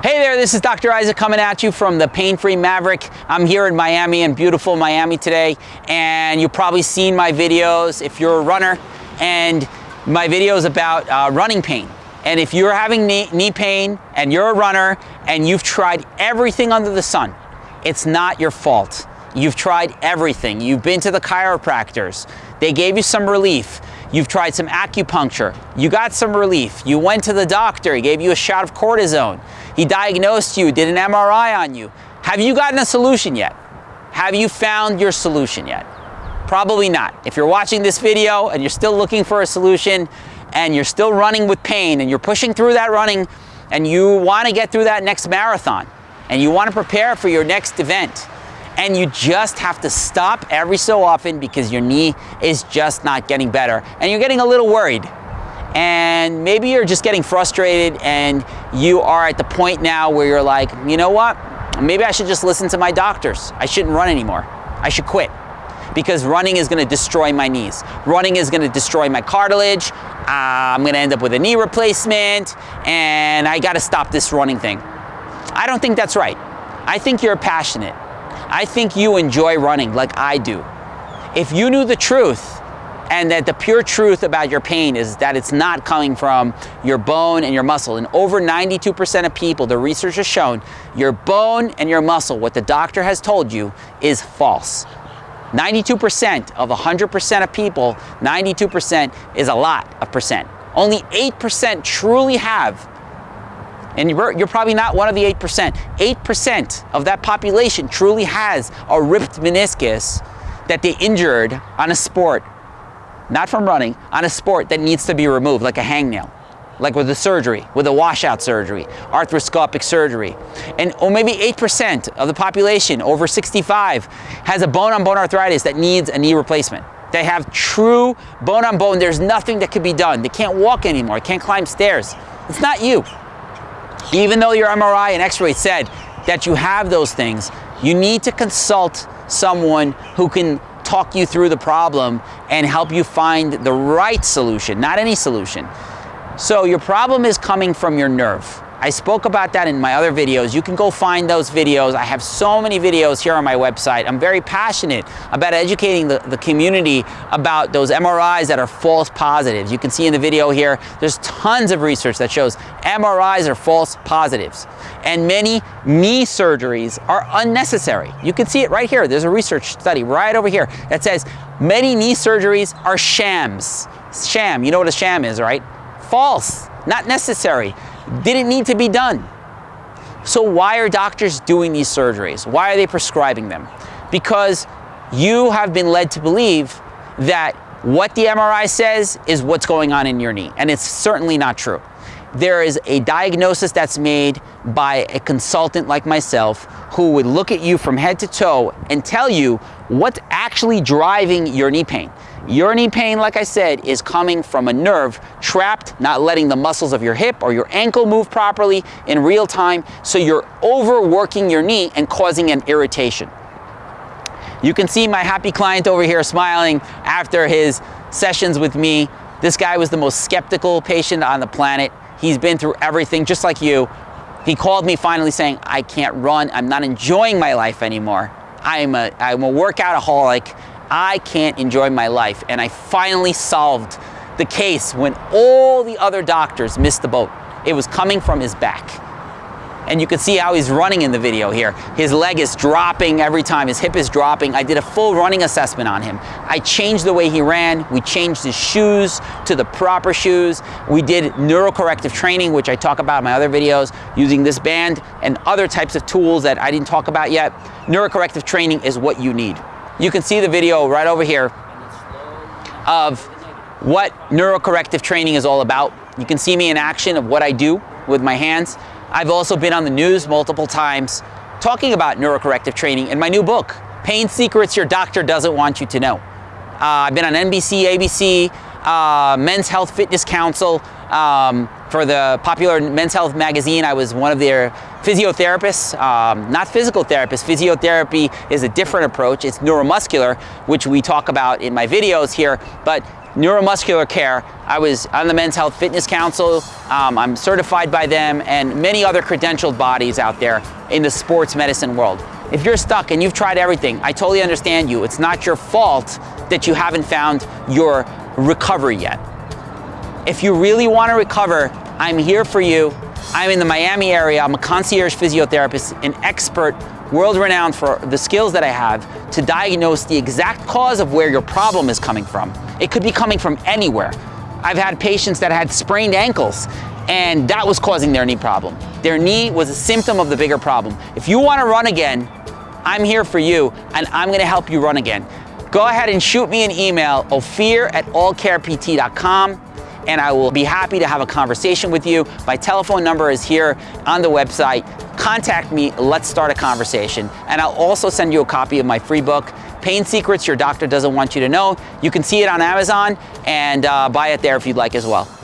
Hey there, this is Dr. Isaac coming at you from the Pain Free Maverick. I'm here in Miami, in beautiful Miami today, and you've probably seen my videos if you're a runner, and my videos about uh, running pain. And if you're having knee, knee pain and you're a runner and you've tried everything under the sun, it's not your fault. You've tried everything. You've been to the chiropractors. They gave you some relief. You've tried some acupuncture. You got some relief. You went to the doctor. He gave you a shot of cortisone. He diagnosed you, did an MRI on you. Have you gotten a solution yet? Have you found your solution yet? Probably not. If you're watching this video and you're still looking for a solution and you're still running with pain and you're pushing through that running and you want to get through that next marathon and you want to prepare for your next event, and you just have to stop every so often because your knee is just not getting better and you're getting a little worried and maybe you're just getting frustrated and you are at the point now where you're like, you know what? Maybe I should just listen to my doctors. I shouldn't run anymore. I should quit because running is going to destroy my knees. Running is going to destroy my cartilage. Uh, I'm going to end up with a knee replacement and I got to stop this running thing. I don't think that's right. I think you're passionate. I think you enjoy running like I do. If you knew the truth and that the pure truth about your pain is that it's not coming from your bone and your muscle. And over 92% of people, the research has shown, your bone and your muscle, what the doctor has told you, is false. 92% of 100% of people, 92% is a lot of percent. Only 8% truly have and you're, you're probably not one of the 8%. 8% of that population truly has a ripped meniscus that they injured on a sport, not from running, on a sport that needs to be removed, like a hangnail like with a surgery, with a washout surgery, arthroscopic surgery. And or maybe 8% of the population over 65 has a bone-on-bone -bone arthritis that needs a knee replacement. They have true bone-on-bone, -bone, there's nothing that could be done. They can't walk anymore, can't climb stairs. It's not you. Even though your MRI and x-ray said that you have those things, you need to consult someone who can talk you through the problem and help you find the right solution, not any solution. So your problem is coming from your nerve. I spoke about that in my other videos. You can go find those videos. I have so many videos here on my website. I'm very passionate about educating the, the community about those MRIs that are false positives. You can see in the video here, there's tons of research that shows MRIs are false positives. And many knee surgeries are unnecessary. You can see it right here. There's a research study right over here that says many knee surgeries are shams. Sham, you know what a sham is, right? False, not necessary didn't need to be done. So why are doctors doing these surgeries? Why are they prescribing them? Because you have been led to believe that what the MRI says is what's going on in your knee, and it's certainly not true. There is a diagnosis that's made by a consultant like myself who would look at you from head to toe and tell you what's actually driving your knee pain. Your knee pain, like I said, is coming from a nerve trapped, not letting the muscles of your hip or your ankle move properly in real time, so you're overworking your knee and causing an irritation. You can see my happy client over here smiling after his sessions with me. This guy was the most skeptical patient on the planet. He's been through everything, just like you. He called me finally saying, I can't run. I'm not enjoying my life anymore. I'm a, I'm a workoutaholic. I can't enjoy my life. And I finally solved the case when all the other doctors missed the boat. It was coming from his back. And you can see how he's running in the video here. His leg is dropping every time, his hip is dropping. I did a full running assessment on him. I changed the way he ran. We changed his shoes to the proper shoes. We did neurocorrective training, which I talk about in my other videos, using this band and other types of tools that I didn't talk about yet. Neurocorrective training is what you need. You can see the video right over here of what neurocorrective training is all about. You can see me in action of what I do with my hands. I've also been on the news multiple times talking about neurocorrective training in my new book, Pain Secrets Your Doctor Doesn't Want You to Know. Uh, I've been on NBC, ABC, uh, Men's Health Fitness Council, um, for the popular Men's Health magazine, I was one of their physiotherapists, um, not physical therapists. Physiotherapy is a different approach. It's neuromuscular, which we talk about in my videos here. But neuromuscular care. I was on the Men's Health Fitness Council. Um, I'm certified by them and many other credentialed bodies out there in the sports medicine world. If you're stuck and you've tried everything, I totally understand you. It's not your fault that you haven't found your recovery yet. If you really want to recover, I'm here for you. I'm in the Miami area. I'm a concierge physiotherapist, an expert, world renowned for the skills that I have to diagnose the exact cause of where your problem is coming from. It could be coming from anywhere. I've had patients that had sprained ankles and that was causing their knee problem. Their knee was a symptom of the bigger problem. If you want to run again, I'm here for you and I'm gonna help you run again. Go ahead and shoot me an email, ophir at allcarept.com and I will be happy to have a conversation with you. My telephone number is here on the website. Contact me, let's start a conversation. And I'll also send you a copy of my free book, Pain Secrets Your Doctor Doesn't Want You to Know. You can see it on Amazon and uh, buy it there if you'd like as well.